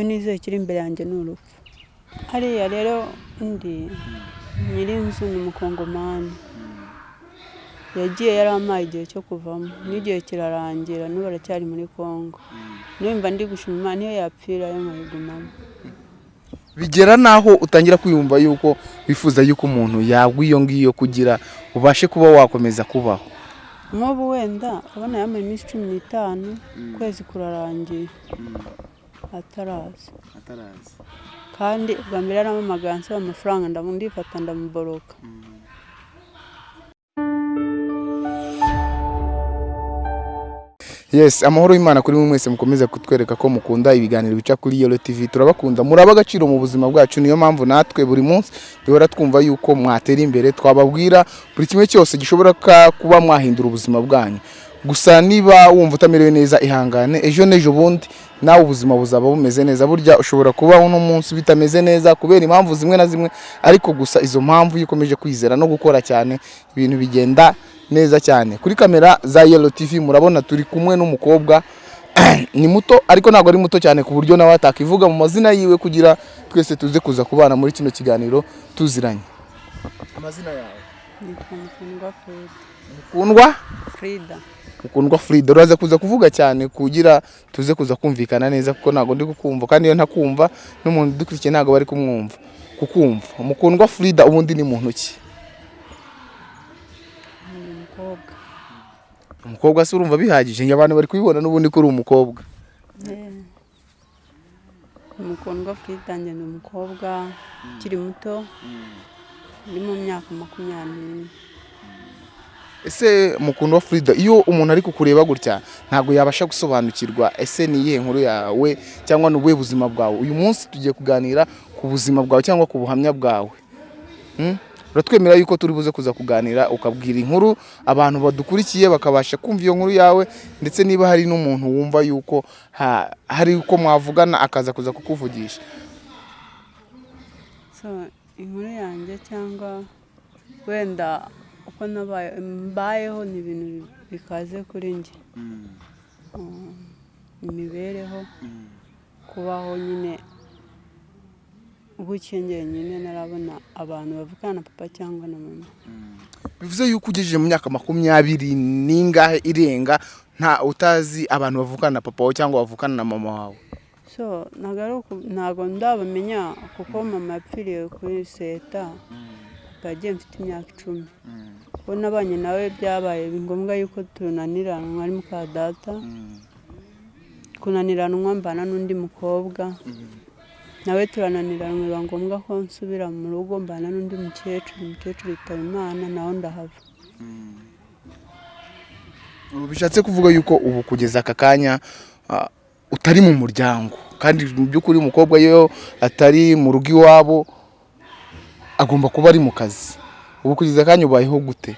icyo nizeye kiri imbere yanjye ni urupfu hariya rero undi nyir'inzu ni umukongomani yagiye yari amaye igihe cyo kuvamo n'igihe kirarangira n'ubu aracyari muri congo nimba ndi gushima imana niyo yapfira yo nkayigumamo bigera n'aho utangira kwiyumva yuko wifuza yuko umuntu yagwa iyo ngiyo kugira ubashe kuba wakomeza kubaho. Nk'ubu wenda urabona yambaye iminsi cumi n'itanu ukwezi kurarangiye. Ataraza kandi ubwa mbere yarampamagaye ansaba amafaranga ndifata ndamuboroka yes amahoro y'imana kuri mwe mwese mukomeza kutwereka ko mukunda ibiganiro bica kuri yolo tv turabakunda muraba agaciro mu buzima bwacu niyo mpamvu natwe buri munsi duhora twumva yuko mwatera imbere twababwira buri kimwe cyose gishobora ka- kuba mwahindura ubuzima bwanyu. Gusa niba wumva utamerewe neza ihangane ejo n'ejo bundi nawe ubuzima buzaba bumeze neza. Burya ushobora kubaho uno munsi bitameze neza kubera impamvu zimwe na zimwe. Ariko gusa izo mpamvu iyo ukomeje kwizera no gukora cyane ibintu bigenda neza cyane. Kuri kamera za yelo tv murabona turi kumwe n'umukobwa. Ni muto ariko ntabwo ari muto cyane ku buryo nawe atakivuga mu mazina yiwe kugira twese tuze kuza kubana muri kino kiganiro tuziranye. Amazina yawe? Nitwa mukundwa? Frida. Mukundwa frida uraza kuza kuvuga cyane kugira tuze kuza kumvikana neza kuko ntabwo ndi kukumva. Kandi iyo ntakumva n'umuntu udukurikiye ntabwo bari kumwumva. Kukumva. Mukundwa frida ubundi ni muntu ki ni umukobwa. Umukobwa se urumva bihagije abantu bari kubibona n'ubundi ko uri umukobwa. Eh, umukundwa frida njye ni umukobwa ukiri muto uri mu myaka makumyabiri. n'ine ese mukundwa frida iyo umuntu ari kukureba gutya ntabwo yabasha gusobanukirwa ese ni iyihe nkuru yawe cyangwa ni ubuhe buzima bwawe? Uyu munsi tugiye kuganira ku buzima bwawe cyangwa ku buhamya bwawe. Hmm? uratwemera yuko turi buze kuza kuganira ukabwira inkuru abantu badukurikiye bakabasha kumva iyo nkuru yawe ndetse niba hari n'umuntu wumva yuko ha- hari uko mwavugana akaza kuza kukuvugisha. Inkuru yanjye cyangwa wenda nabaye mbayeho ni ibintu bikaze kuri njye. Mm, imibereho. Kubaho nyine gutya njyenyine narabona abantu bavugana na papa cyangwa na mama. Bivuze yuko ugejeje mu myaka makumyabiri n'ingahe irenga nta utazi abantu bavukana na papa wawe cyangwa bavukana na mama wawe? So ntabwo ndabamenya kuko mama yapfiriye kuri seta. Papa yagiye mfite imyaka icumi. Uwo nabanye nawe byabaye ngombwa yuko tunaniranwa ari muka data. Kunaniranwa mbana n'undi mukobwa. Nawe turananiranwa biba ngombwa ko nsubira mu rugo mbana n'undi mukecuru umukecuru yitaba imana nawe ndahava. Bishatse kuvuga yuko ubu kugeza aka kanya utari mu muryango. Kandi mu by'ukuri umukobwa iyo atari mu rugo iwabo agomba kuba ari mu kazi. Ubu kugeza akanya ubayeho gute?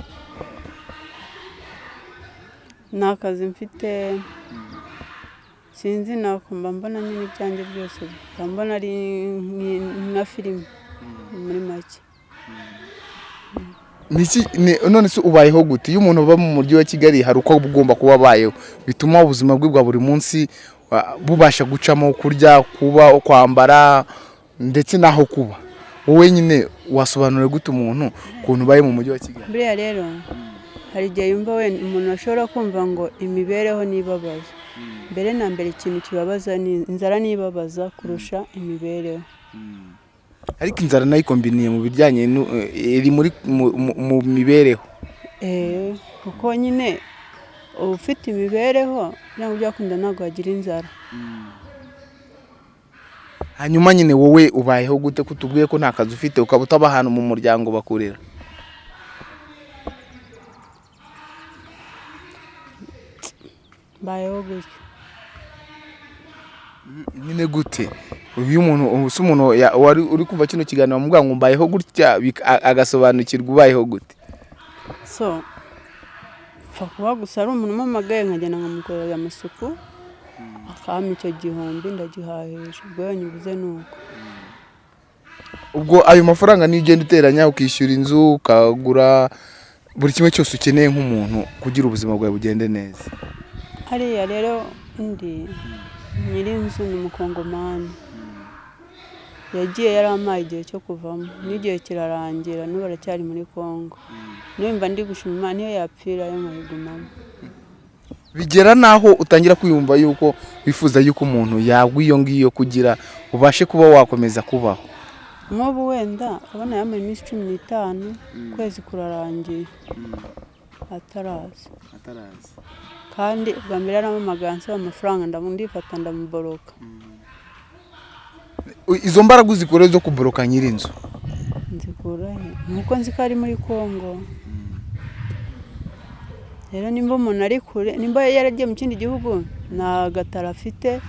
Nta kazi mfite. Sinzi nakumva mbona nyine ibyanjye byose. Mbona ari nka filime. Muri make. Ni- none se ubayeho gute? Iyo umuntu aba mu mujyi wa kigali hari uko ugomba kuba abayeho. Bituma ubuzima bwe bwa buri munsi bubasha gucamo kurya kuba kwambara ndetse n'aho kuba. Wowe nyine wasobanurira gute umuntu ukuntu ubaye mu mujyi wa kigali? Buriya rero hari igihe yumva wenda umuntu ashobora kumva ngo imibereho nibabaza. Mbere na mbere ikintu kibabaza ni inzara nibabaza kurusha imibereho. Ariko inzara na yo ikombiniye mu bijyanye eh, iri muri mu- mibereho. Eh, kuko nyine ufite imibereho ntabwo byakunda ntabwo wagira inzara. Hanyuma nyine wowe ubayeho gute ko utubwiye ko nta kazi ufite ukaba utaba ahantu mu muryango bakurera mbayeho gutyo. Nyine gute? Iyo umuntu se umuntu wari uri kumva kino kiganiro bamubwira ngo mbayeho gutya agasobanukirwa ubayeho gute? So pfa kuba gusa ari umuntu umamagaye nkagenda nkamukorera amasuku. Akampa icyo gihumbi ndagihahisha ubwo iyo nyubuze ni uko. Ubwo ayo mafaranga niyo ugenda uteranya ukishyura inzu ukagura buri kimwe cyose ukeneye nk'umuntu kugira ubuzima bwawe bugende neza. Hariya rero undi nyir'inzu ni umukongomani yagiye yari amaye igihe cyo kuvamo. N'igihe kirarangira n'ubu aracyari muri congo numva ndi gushima niyo yapfira yo nkayigumamo bigera n'aho utangira kwiyumva yuko wifuza yuko umuntu yagwa iyo ngiyo kugira ubashe kuba wakomeza kubaho. Nk'ubu wenda urabona yambaye iminsi cumi n'itanu ukwezi kurarangiye. Ataraza. Kandi ubwa mbere yarampamagaye ansaba amafaranga ndifata ndamuboroka. Izo mbaraga uzikora zo kuboroka nyir'inzu? Nzikura he? Nuko nzi ko ari muri congo rero nimba umuntu ari kure nimba yaragiye mu kindi gihugu nta gataro afite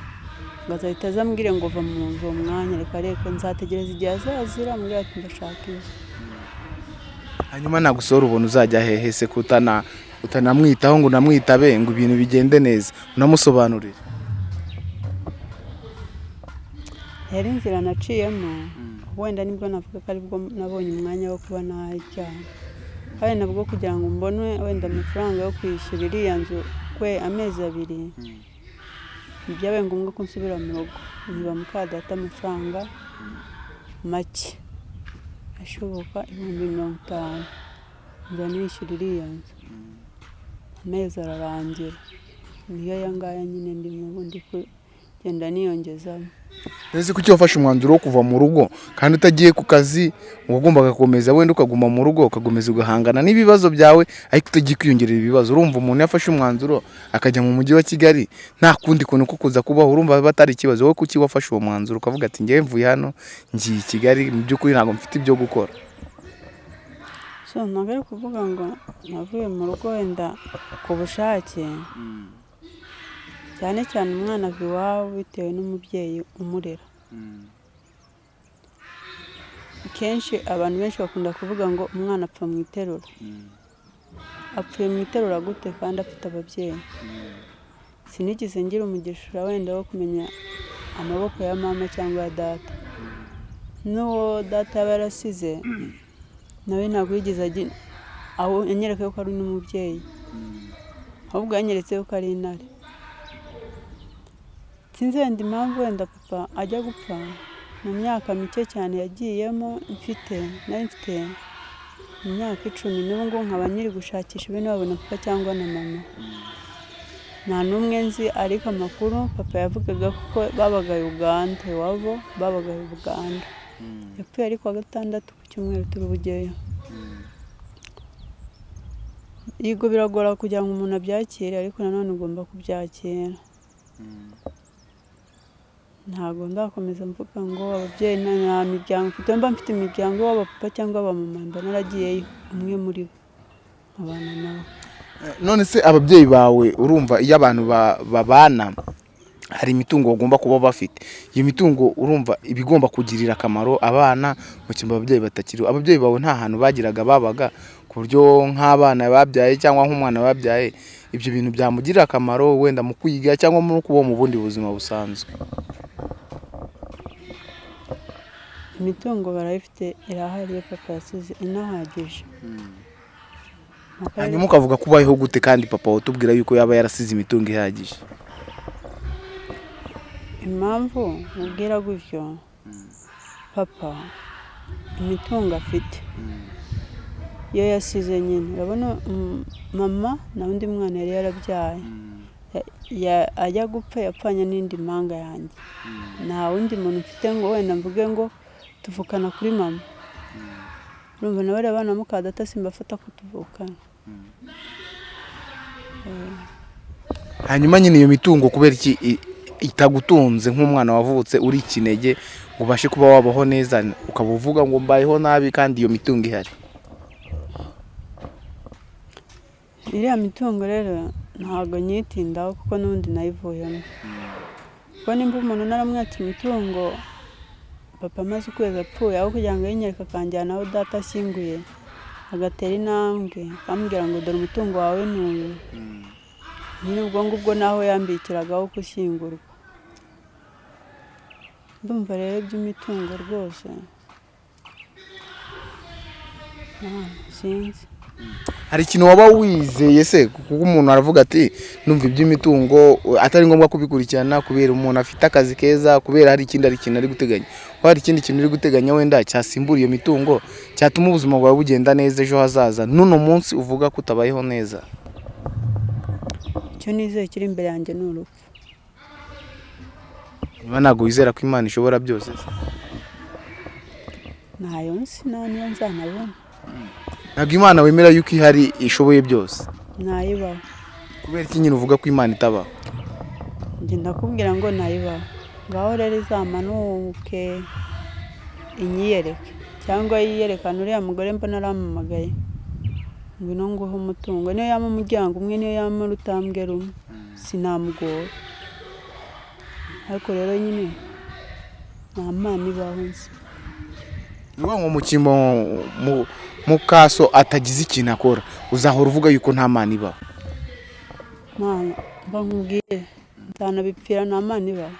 ngo azahita azambwire ngo va mu nzu uwo mwanya reka reka nzategereza igihe azazira mbwira ati ndashaka izo hanyuma nagusohora ubona uzajya hehe se ko utana utanamwitaho ngo unamwitabe ngo ibintu bigende neza? Unamusobanurire. Rero inzira naciyemo wenda ni bwo navuga ko ari bwo nabonye umwanya wo kuba najyana kandi nabwo kugira ngo mbone wenda amafaranga yo kwishyura iriya nzu kwe amezi abiri byabaye ngombwa ko nsubira mu rugo. Nkiba mukadata amafaranga make. Ashoboka ibihumbi mirongo itanu. Nza nishyura iriya nzu. Amezi ararangira. Niyo aya ngaya nyine ndimo ubu ndi kugenda niyongezamo ese kuki wafashe umwanzuro wo kuva mu rugo? Kandi utagiye ku kazi wagombaga gukomeza wenda ukaguma mu rugo ugakomeza ugahangana n'ibibazo byawe ariko utagiye kwiyongerera ibibazo urumva umuntu yafashe umwanzuro akajya mu mujyi wa kigali nta kundi kuntu ko kuza kubaho. Urumva batari ikibazo wowe kuki wafashe uwo mwanzuro? Ukavuga ati ngewe mvuye hano ngiye i kigali mu by'ukuri ntabwo mfite ibyo gukora. So ntabwo ari ukuvuga ngo navuye mu rugo wenda ku bushake. Cyane cyane umwana ava iwabo bitewe n'umubyeyi umurera. Kenshi abantu benshi bakunda kuvuga ngo umwana apfa mu iterura. Apfuye mu iterura gute kandi afite ababyeyi? Sinigeze ngira umugisha wenda wo kumenya amaboko ya mama cyangwa ya data. N'uwo data yaba yarasize nawe ntabwo yigeze agira aho yanyereka ko ari n'umubyeyi. Ahubwo yanyeretse ko ari intare. Sinzi wenda impamvu wenda papa ajya gupfa. Mu myaka mike cyane yagiyemo mfite nari mfite imyaka icumi n'ubu ngubu nkaba nyiri gushakisha ibintu babona papa cyangwa na mama. Nta n'umwe nzi ariko amakuru papa yavugaga ko babaga uganda. Iwabo babaga uganda. Yapfuye ari kuwa gatandatu ku cyumweru turi bugeyo yego biragora kugira ngo umuntu abyakire ariko nanone ugomba kubyakira. Ntabwo ndakomeza mvuga ngo ababyeyi nta miryango mfite mba mfite imiryango w'abapapa cyangwa abamama mba naragiyeyo umwe muri bo nkabana nawe none se ababyeyi bawe urumva iyo abantu ba- babana hari imitungo bagomba kuba bafite? Iyo mitungo urumva iba igomba kugirira akamaro abana mu cyumba ababyeyi batakiriho. Ababyeyi bawe nta hantu bagiraga babaga ku buryo nk'abana babyaye cyangwa nk'umwana babyaye ibyo bintu byamugirira akamaro wenda mu kwiga cyangwa mu kubaho mu bundi buzima busanzwe. Imitungo barayifite irahari papa yasize inahagije. Hanyuma ukavuga ko ubayeho gute kandi papa watubwira yuko yaba yarasize imitungo ihagije? Impamvu mubwira gutyo papa imitungo afite. Iyo yasize nyine urabona mm, mama na undi mwana yari yarabyaye. Ya- ya- ajya gupfa yapfanye n'indi mpanga yanjye. Nta wundi muntu mfite ngo wenda mvuge ngo tuvukana kuri mama. Urumva na bariya bana mukadata simbafata ko tuvukana. Hanyuma nyine iyo mitungo kubera iki itagutunze nk'umwana wavutse uri ikinege ubashe kuba wabaho neza ukaba uvuga ngo mbayeho nabi kandi iyo mitungo ihari? Iriya mitungo rero ntabwo nyitindaho kuko n'ubundi nayivuyemo. Kuko nimba umuntu naramwatse imitungo papa amaze ukwezi apfuye aho kugira ngo yinyereke akanjyana aho data ashyinguye agatera intambwe akambwira ngo dore umutungo wawe ni uyu. Nyine ubwo ngubwo naho yambikiragaho gushyingurwa. Ndumva rero iby'imitungo rwose. Sinzi. Hari ikintu waba wizeye se? Kuko umuntu aravuga ati numva iby'imitungo atari ngombwa kubikurikirana kubera umuntu afite akazi keza kubera hari ikindi ari ikintu ari guteganya. Ko hari ikindi kintu uri guteganya wenda cyasimbura iyo mitungo cyatuma ubuzima bwawe bugenda neza ejo hazaza. N'uno munsi uvuga ko utabayeho neza. Icyo nizeye kiri imbere yanjye ni urupfu. Niba ntabwo wizera ko imana ishobora byose se. Ntayo nsi nta niyo nzanabona. Ntabwo imana wemera yuko ihari ishoboye byose. Ntayibaho. Kubera iki nyine uvuga ko imana itabaho? Njye ndakubwira ngo ntayibaho. Ngaho rero izamanuke inyiyereke. Cyangwa yiyerekane uriya mugore mbona arampamagaye ngwino nguhe umutungo. Niyo yaba umuryango umwe niyo yaba urutambwe rumwe. Sinamugora. Ariko rero nyine nta mana ibaho nzi. Ni ngo mu cyimbo mu- mu kaso atagize ikintu akora. Uzahora uvuga yuko nta mana ibaho nkubwiye nzanabipfira nta mana ibaho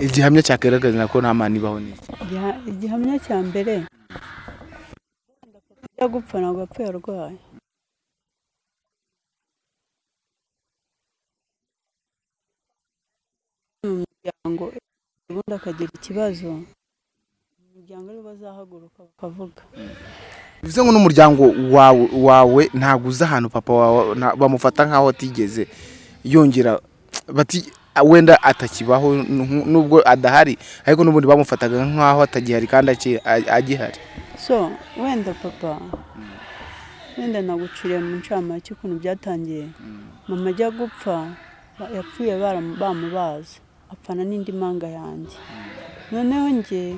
igihamya cyagaragaza ko nta mana ibaho Igiha- igihamya cya mbere ajya gupfa ntabwo yapfuye arwaye. Mu muryango ubundi akagira ikibazo. Umuryango ari bo bazahaguruka bakavuga. Bivuze ngo n'umuryango wawe wawe ntabwo uzi ahantu papa wawe bamufata nk'aho atigeze yongera bati wenda atakibaho nu- nubwo adahari ariko n'ubundi bamufataga nk'aho atagihari kandi agihari. So wenda papa wenda naguciriye mu ncamake ukuntu byatangiye mama ajya gupfa yapfuye bamubaza apfana n'indi manga yanjye. Noneho njye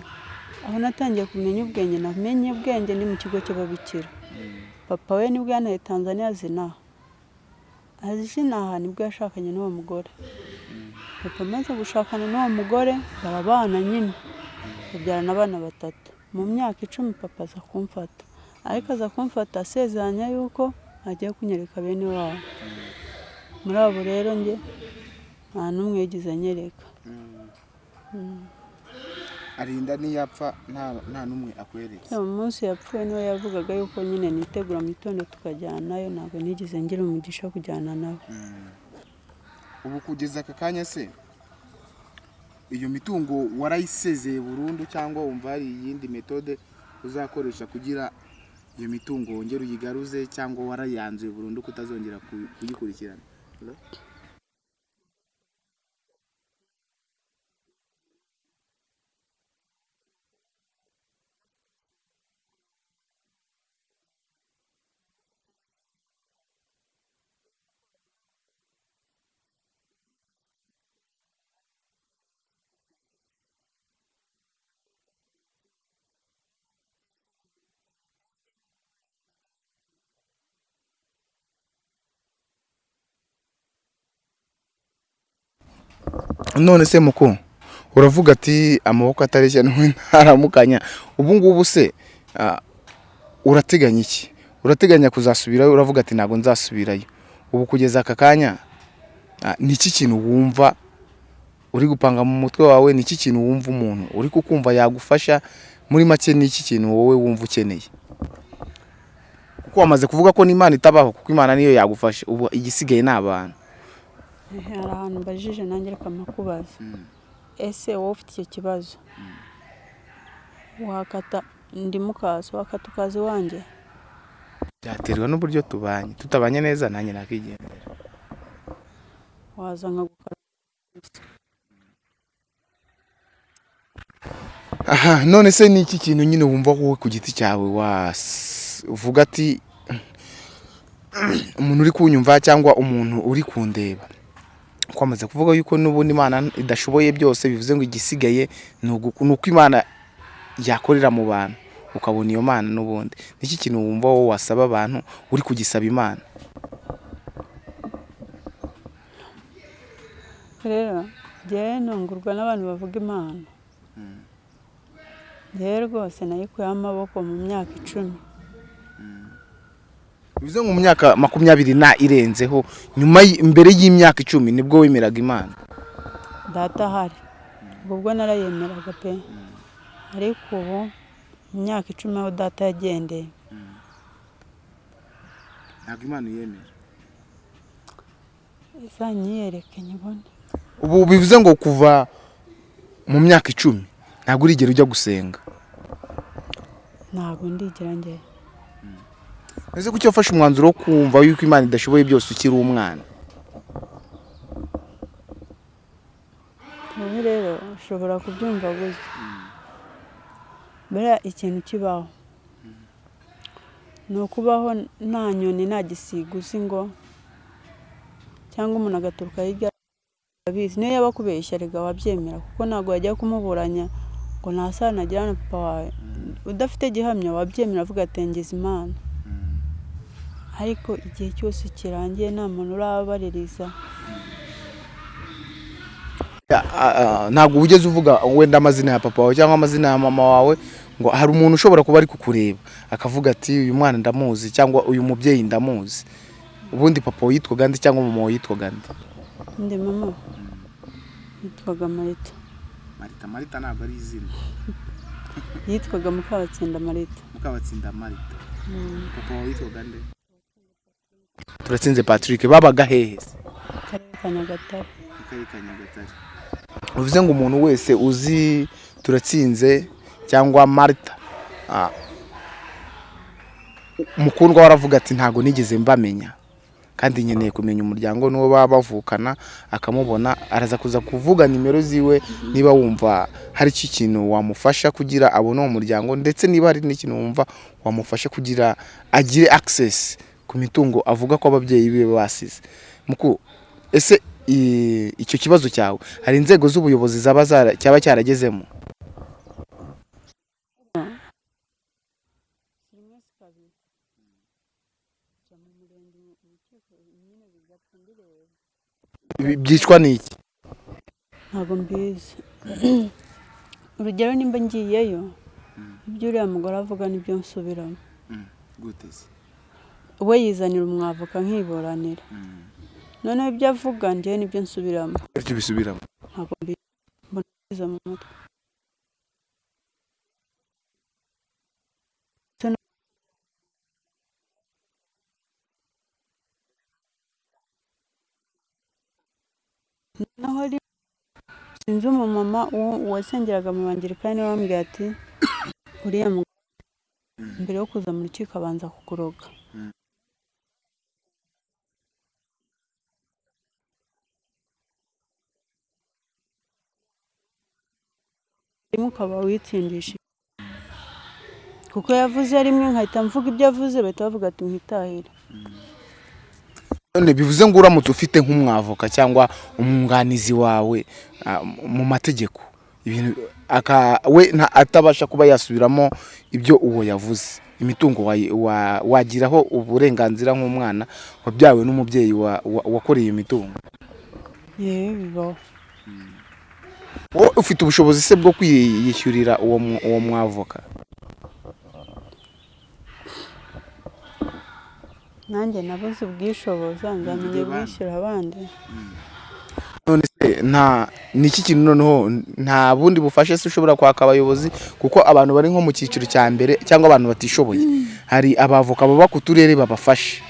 aho natangiye kumenya ubwenge namenye ubwenge ni mu kigo cy'ababikira. Papa we ni bwo yanaye tanzania zinaha azinaha ni bwo yashakanye n'uwo mugore. Papa amaze gushakana n'uwo mugore barabana nyine. Babyarana abana batatu. Mu myaka icumi papa aza kumfata. Ariko aza kumfata asezeranya yuko agiye kunyereka bene wabo. Muri abo rero njye nta n'umwe yigeze anyereka. Arinda niyapfa nta n'umwe akweretse. Munsi yapfuye ni we yavugaga yuko nyine nitegura mu gitondo tukajyanayo ntabwo nigeze ngira umugisha wo kujyana nawe ubu kugeza aka kanya se iyo mitungo warayisezeye burundu cyangwa wumva hari iyindi metode uzakoresha kugira iyo mitungo wongere uyigaruze cyangwa warayanzuye burundu kutazongera ku- kuyikurikirana? None se muko. Uravuga ati amaboko atareshya ntaramukanya. Ubu ngubu se urateganya iki? Urateganya kuzasubirayo? Uravuga ati ntabwo nzasubirayo. Ubu kugeza aka kanya ni iki kintu wumva uri gupanga mu mutwe wawe? Ni iki kintu wumva umuntu uri kukumva yagufasha? Muri make ni iki kintu wowe wumva ukeneye? Kuko wamaze kuvuga ko n'imana itabaho kuko imana niyo yagufasha ubu igisigaye ni abantu. Hari ahantu mbajije nanjye reka mpakubaza ese wowe ufite icyo kibazo? Wakata ndi mukazi wakata ukazi wanjye? Byaterwa n'uburyo tubanye. Tutabanye neza nanjye nakigendera. Waza nkagukara aha none se ni iki kintu nyine wumva wowe ku giti cyawe uvuga ati umuntu uri kunyumva cyangwa umuntu uri kundeba? Kwamaze kuvuga yuko n'ubundi imana idashoboye byose bivuze ngo igisigaye ni uko imana yakorera mu bantu. Ukabona iyo mana n'ubundi. Ni iki kintu wumva wowe wasaba abantu? Uri kugisaba imana. Rero njyewe ntungurwa n'abantu bavuga imana. Njyewe rwose nayikuyeho amaboko mu myaka icumi. Bivuze ngo mu myaka makumyabiri na irenzeho nyuma mbere y'imyaka icumi ni bwo wemeraga imana. Data ahari. Ubwo bwo narayemeraga pe. Ariko ubu mu myaka icumi aho data yagendeye. Ntabwo imana yemera izanyiyereke nyibone? Ubu bivuze ngo kuva mu myaka icumi ntabwo urigera ujya gusenga. Ntabwo ndigira njye ese kuki wafashe umwanzuro wo kumva yuko imana idashoboye byose ukiri umwana? Wowe rero ushobora kubyumva gutya. Buriya ikintu kibaho. Ni ukubaho nta nyoni nta gisiga uzi ngo cyangwa umuntu agaturuka hirya abizi. Niyo yaba akubeshya rega wabyemera kuko ntabwo wajya kumuburanya ngo nta sano agira na papa wawe. Udafite gihamya wabyemera avuga ati ngize imana. Ariko igihe cyose kirangiye nta muntu urabaririza ah, ntabwo ugeze uvuga wenda amazina ya papa wawe cyangwa amazina ya mama wawe ngo hari umuntu ushobora kuba ari kukureba akavuga ati uyu mwana ndamuzi cyangwa uyu mubyeyi ndamuzi ubundi papa we yitwaga nde cyangwa mama we yitwaga nde? Ndi mama yitwaga marita. Marita marita ntabwo ari izina. Yitwaga mukabatsinda marita. Mukabatsinda marita. Mm, papa wawe yitwaga nde? Turatsinze patrick babaga hehe bivuze ngo umuntu wese uzi turatsinze cyangwa marita ah, mukundwa we aravuga ati ntabwo nigeze mbamenya. Kandi nkeneye kumenya umuryango n'uwo baba bavukana akamubona araza kuza kuvuga nimero ziwe niba wumva hari icyo kintu wamufasha kugira abone uwo muryango ndetse niba hari n'ikintu wumva wamufasha kugira agire access. Ku mitungo avuga ko ababyeyi be basize. Muku ese icyo kibazo cyawe? Hari inzego z'ubuyobozi zaba cyaba cyaragezemo? Byicwa n'iki? Ntabwo mbizi. Urugero nimba ngiyeyo ibyo uriya mugore avuga ni byo nsubiramo. We yizanira umwavoka nkiburanira noneho ibyo avuga njyewe ni byo nsubiramo. Bityo bisubiramo. Ntabwo mbizi mbona biza mu mutwe. Naho ri- sinzi umumama uwasengeraga mu bangirikani ni we wambwiye ati uriya mugore mbere yo kuza mu rukiko abanza kukuroga. Ukaba witsindishije kuko yavuze rimwe nkahita mvuga ibyo avuze bahita bavuga ati mwitahire. Bivuze ngo uramutse ufite nk'umwavoka cyangwa umwunganizi wawe ah, mu mategeko. We atabasha kuba yasubiramo ibyo uwo yavuze. Imitungo wagiraho uburenganzira nk'umwana wabyawe n'umubyeyi wa- wa- wakoreye iyo mitungo yewe bibaho. Wowe ufite ubushobozi se bwo kwiyishyurira uwo mwavoka nanjye nabuze ubwishoboza nzamenye bwishyura abandi. None se nta ni iki kintu noneho nta bundi bufasha se ushobora kwaka abayobozi? Kuko abantu bari nko mu cyiciro cya mbere cyangwa abantu batishoboye. Hari abavoka baba ku turere babafasha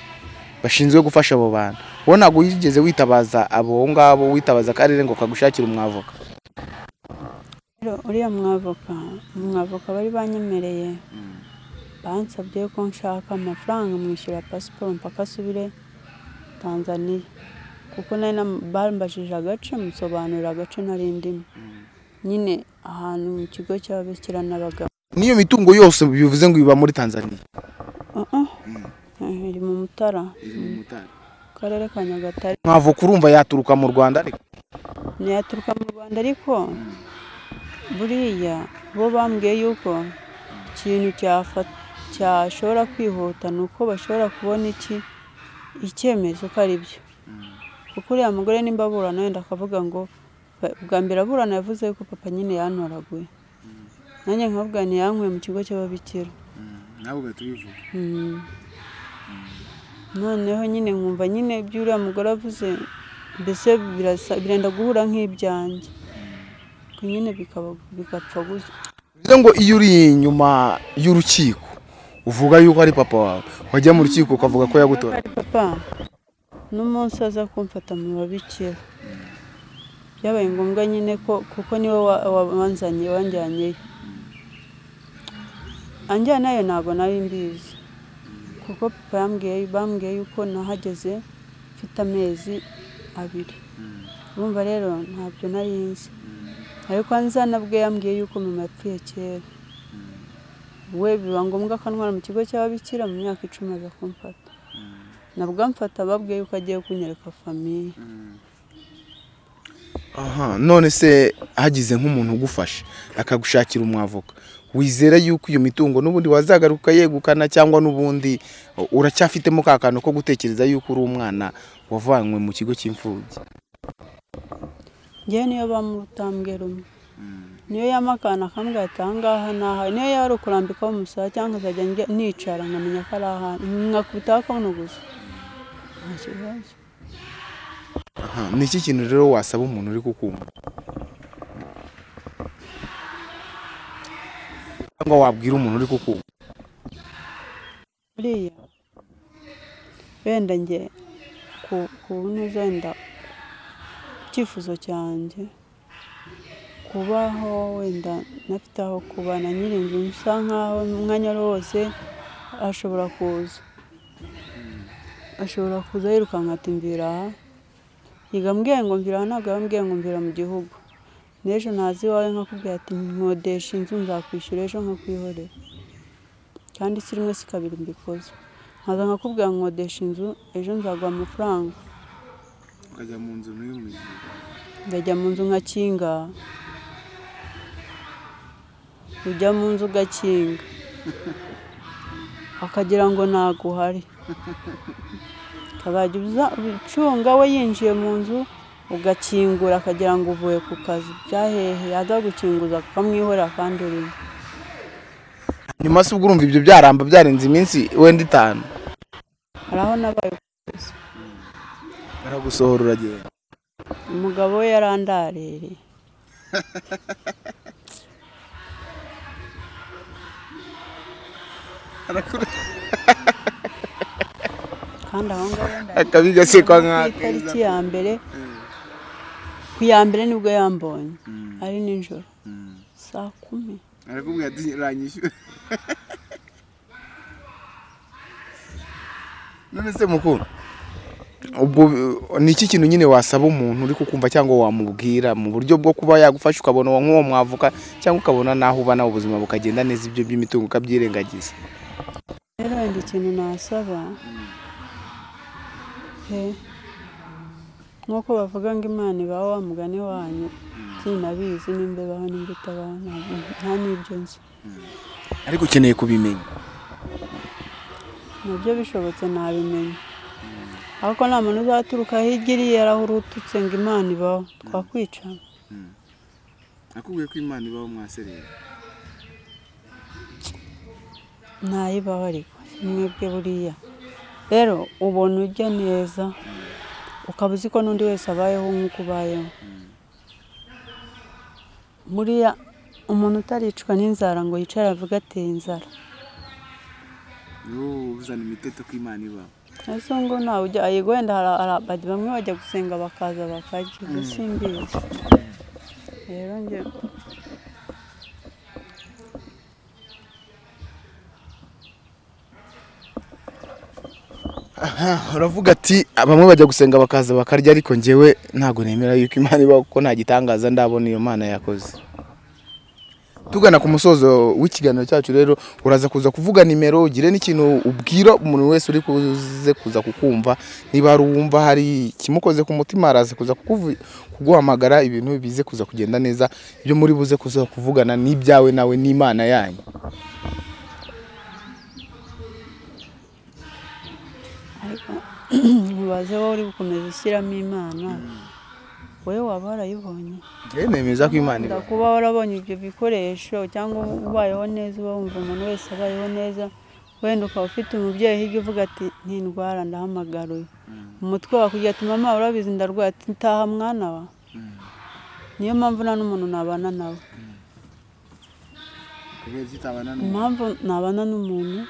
bashinzwe gufasha abo bantu. Wowe ntabwo wigeze witabaza abo ngabo witabaza akarere ngo kagushakire umwavoka? Uriya mwavoka umwavoka bari banyemereye. Bansabye ko nshaka amafaranga mwishyura pasiporo mpaka asubire tanzaniya kuko bambajije agace musobanurira agace nari ndimo. Nyine ahantu mu kigo cy'ababikira n'abagabo. N'iyo mitungo yose bivuze ngo iba muri tanzania? Uh -uh. Eh, iri mu mutara. Mu karere ka nyagatare. Mwavoka urumva yaturuka mu rwanda ariko? Ntiyaturuka mu rwanda ariko buriya bo bambwiye yuko ikintu cyashobora kwihuta ni uko bashobora kubona iki icyemezo ko ari byo. Kuko uriya mugore nimba aburana wenda akavuga ngo "Ba- bwa mbere aburana yavuze ko papa nyine yantoraguye nanjye nkavuga ntiyankuye mu kigo cy'ababikira. Nawe ugahita ubivuga Mm. noneho nyine nkumva nyine ibyo uriya mugore avuze mbese birenda guhura nk'ibyanjye. Nyine bikaba bigapfa gutya. Bivuze ngo iyo uri inyuma y'urukiko uvuga yuko ari papa wawe. Wajya mu rukiko ukavuga ko yagutora. Ari papa. N'umunsi aza kumfata mu babikira. Byabaye ngombwa nyine ko kuko ni we wa- wabanzanye wanjyanyeyo. Anjyanayo ntabwo nari mbizi. Kuko papa bambwiye yuko nahageze mfite amezi abiri urumva rero ntabyo nari nzi. Ariko anzana bwe yambwiye yuko mama yapfuye kera. We biba ngombwa ko antwara mu kigo cy'ababikira mu myaka icumi aza kumfata. Nabwo amfata babwiye yuko agiye kunyereka famiye aha none se hagize nk'umuntu ugufasha akagushakira umwavoka wizera yuko iyo mitungo n'ubundi wazagaruka yegukana cyangwa n'ubundi uracyafitemo ka kantu ko gutekereza yuko uri umwana wavanywe mu kigo cy'imfubyi. Ngewe niyo bamutambwe rumwe niyo yamakana akambwira ati ahangaha ni aha. Niyo yaba ukurambikaho umusaya cyangwa nkazajya nicara nkamenya ko ari ahantu. Nkakubitaho akabuno gusa nta kibazo. Aha. Ni iki kintu rero wasaba umuntu uri kukumva? Cyangwa wabwira umuntu uri kukumva? Buriya wenda njye. Ku ku ntuza wenda icyifuzo cyanjye kubaho wenda nafite aho kuba na nyir'inzu nsa nkaho umwanya ari wose ashobora kuza. Ashobora kuza yirukanka ati mvira aha yiga mbwiye ngo mvira aha ntabwo yambwiye ngo mvira mu gihugu. N'ejo ntazi iwawe nkakubwira ati nkodesha inzu nzakwishyura ejo nkakwihorera. Kandi si rimwe si kabiri mbikoze. Nkaza nkakubwira ngo nkodesha inzu ejo nzaguha amafaranga. Ukajya mu nzu n'uy'umuzi ngajya mu nzu nkakinga. Ujya mu nzu ugakinga akagira ngo ntago uhari. Ukazajya uza- ucunga we yinjiye mu nzu ugakingura akagira ngo uvuye ku kazi. Byahehe yaza gukinguza ukamwihorera kandi urimo. Nyuma se ubwo urumva ibyo byaramba byarenze iminsi wenda itanu. Hari aho nabaye kugeza baragusohora uragenda umugabo we yarandarereye kandi aho ngaho gasekwa ku nk'aka itariki ya mbere. Ku ya mbere ni bwo yambonye. Ari nijoro. Saa kumi. Arakubwira ati ranyishyura. none se mukuru ubwo ni iki kintu nyine wasaba umuntu uri kukumva cyangwa wamubwira mu buryo bwo kuba yagufasha ukabona uwo nk'uwo mwavuka cyangwa ukabona n'aho uba nawe ubuzima bukagenda neza ibyo by'imitungo ukabyirengagiza rero wenda ikintu nasaba. He? Nk'uko bavuga ngo imana ibaho wa mugani wanyu. Sinabizi nimba ibaho nimba itabaho nta n'ibyo nzi. Ariko ukeneye kubimenya. Na byo bishobotse nabimenya ariko nta muntu uzaturuka hirya iriya yarahurututse ngo imana ibaho. Twakwica akubwiye ko imana ibaho mwaserera ntayibaho ariko mwebwe buriya. Rero ubona ujya neza ukaba uzi ko n'undi wese abayeho nk'uko ubayeho. Buriya umuntu utaricwa n'inzara ngo yicare avuge ateye inzara. Wowe uzana imiteto ko imana ibaho. Ese ngo nawe ujya yego wenda hari bamwe bajya gusenga bakaza bakarya ibyo simbizi rero njye uravuga ati bamwe bajya gusenga bakaza bakarya ariko njyewe ntabwo nemera yuko imana ibaho kuko nta gitangaza ndabona iyo mana yakoze. Tugana ku musozo w'ikiganiro cyacu rero uraza kuza kuvuga nimero ugire n'ikintu ubwira umuntu wese uri kuze kuza kukumva. Niba hari uwumva hari ikimukoze ku mutima araza kuza kuguhamagara ibintu bize kuza kugenda neza. Ibyo muri buze kuza kuvugana n'ibyawe nawe n'imana yanyu. Ariko ntubaze wowe uri gukomeza ushyiramo imana. Wowe waba warayibonye. Nemeza ko imana ibaho kuba warabonye ibyo bikoresho cyangwa ubayeho neza uba wumva umuntu wese abayeho neza wenda ukaba ufite umubyeyi hirya uvuga ati ntindwara ndahamagara uyu umutwe wakujya ati mama urabizi ndarwaye ati taha mwana wa. Niyo mpamvu nta n'umuntu nabana nawe. Utabana impamvu nabana n'umuntu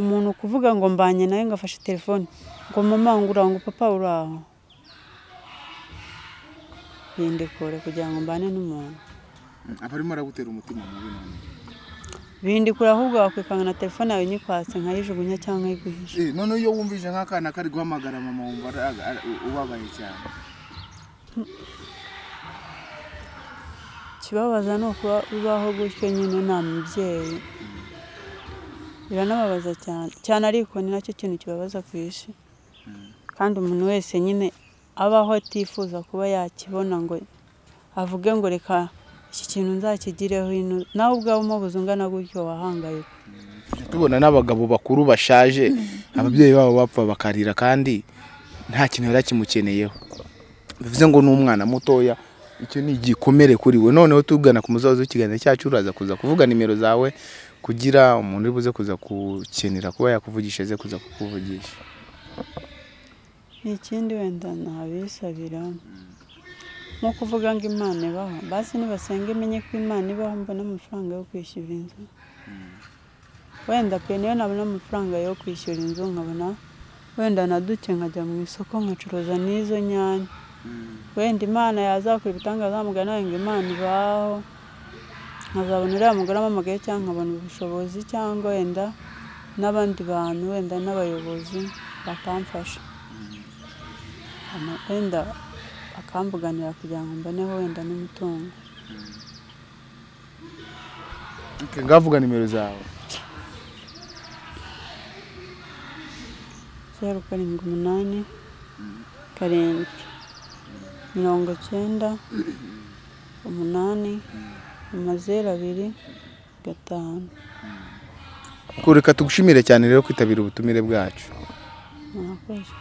umuntu kuvuga ngo mbanye nawe ngo afashe telefone. Ngo mama ngo papa uri aho. Bindikure kugira ngo mbane n'umuntu. Aba arimo aragutera umutima mubi none bindikure ahubwo wakwikanga na telefone yawe nyikwatse nkayijugunya cyangwa nkayiguhisha Eh, noneho iyo wumvise nk'akana kari guhamagara mama wumva ubabaye cyane. Ikibabaza ni ukuba ubaho gutyo nyine nta mubyeyi. Biranababaza cyane cyane ariko ni na cyo kintu kibabaza ku isi. Kandi umuntu wese nyine abaho atifuza kuba yakibona ngo avuge ngo reka iki kintu nzakigireho ino. Nawe ubwawe umubuze ungana gutyo wahangayika tubona n'abagabo bakuru bashaje ababyeyi babo bapfa bakarira kandi nta kintu yari akimukeneyeho. Bivuze ngo ni umwana mutoya icyo ni igikomere kuri we. Noneho tugana ku muzazi w'ikiganiro cyacu uraza kuza kuvuga nimero zawe kugira umuntu uri buze kuza gukenera kuba yakuvugisha aze kuza kukuvugisha. Ikindi wenda ntabisabira nko kuvuga ngo imana ibaho. Basi nibasenga imenye ko imana ibaho mbona amafaranga yo kwishyura inzu. Wenda pe niyo nabona amafaranga yo kwishyura inzu nkabona wenda na duke nkajya mu isoko nkacuruza n'izo nyanya. Wenda imana yazakora ibitangaza mugana ngo imana ibaho. Nkazabona uriya mugore amamagaye cyangwa nkabona ubushobozi cyangwa wenda n'abandi bantu wenda n'abayobozi bakamfasha wenda bakambuganira kugira ngo mboneho wenda n'umutungo. Ngavuga nimero zawe. Zeru karindwi umunani karindwi mirongo icyenda umunani amazeru abiri gatanu. Reka tugushimire cyane rero kwitabira ubutumire bwacu. Murakoze.